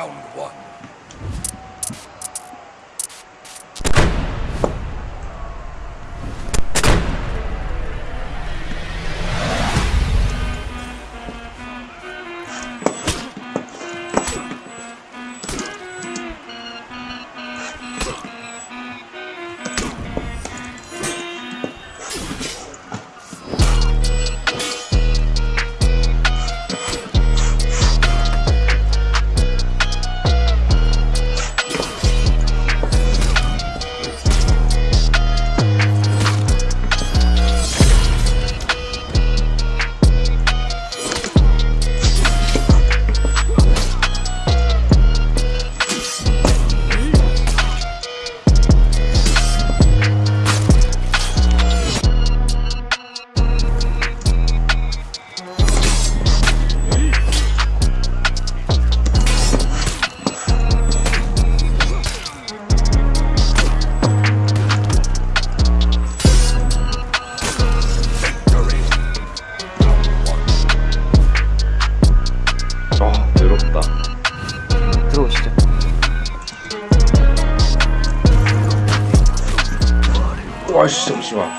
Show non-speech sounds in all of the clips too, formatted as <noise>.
sound one. 와씨 잠시만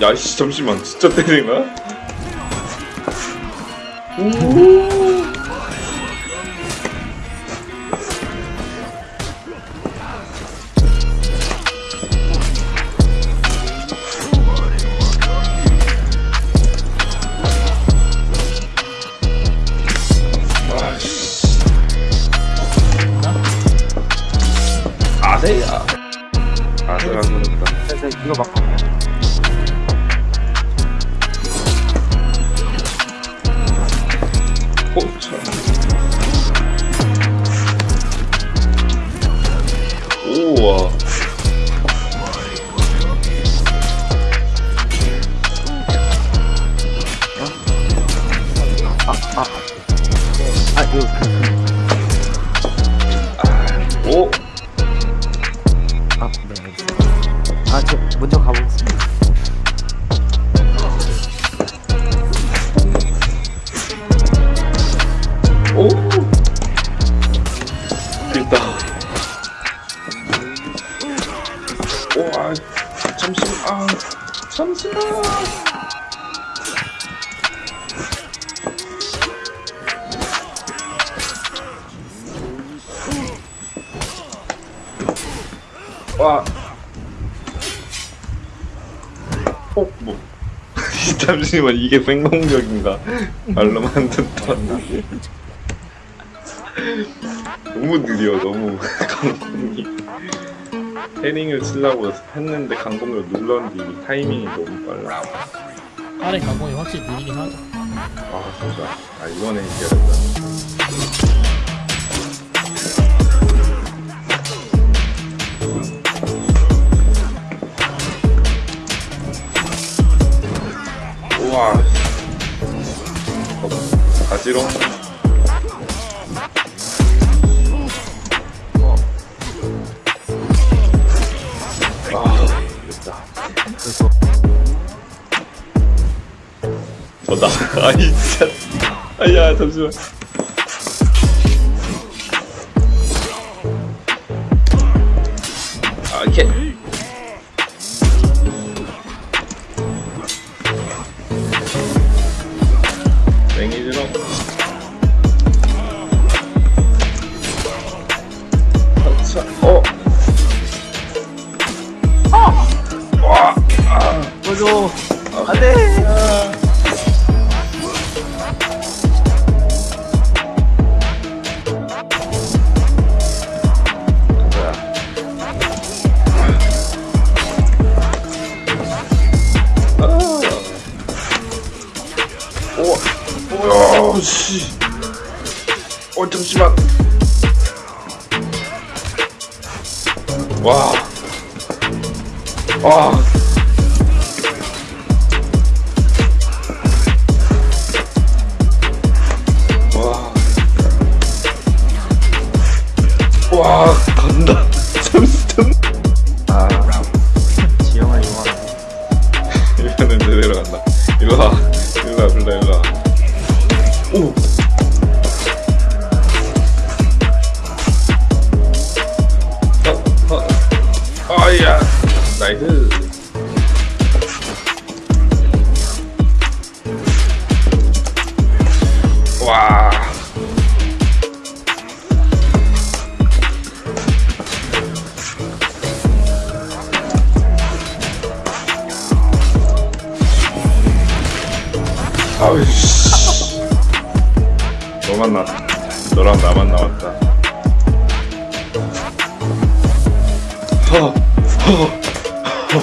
야씨 잠시만 진짜 때리는 거야? 와 그랬다 그래서 이거 막 호차 오와 아, 이거 잠시만. 와. 어, 뭐. <laughs> 잠시만, 이게 생동력인가? 말로만 듣던. 너무 느려 너무 <laughs> 강공이 헤링을 치려고 했는데 강공을 눌렀는데 타이밍이 너무 빨라 아래 가공이 확실히 느리긴 하죠. 아 진짜 아 이번에 이겨야 된다. 우와. 어, 가지롱 저다 <laughs> 아이 진짜. 아야 잠시만. 아 맹이 오, 오, 씨. 어, 잠시만. 와. 와. 와. 와, Oh, oh. oh yeah. Oh, shit. 너만 나, 너랑 나만 남았다. 허, 허, 허.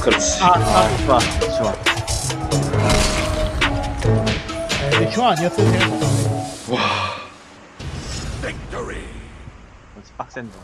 그렇지. 아, 아, 좋아, 좋아. 아, 큐 아니었어요 역시 빡센데.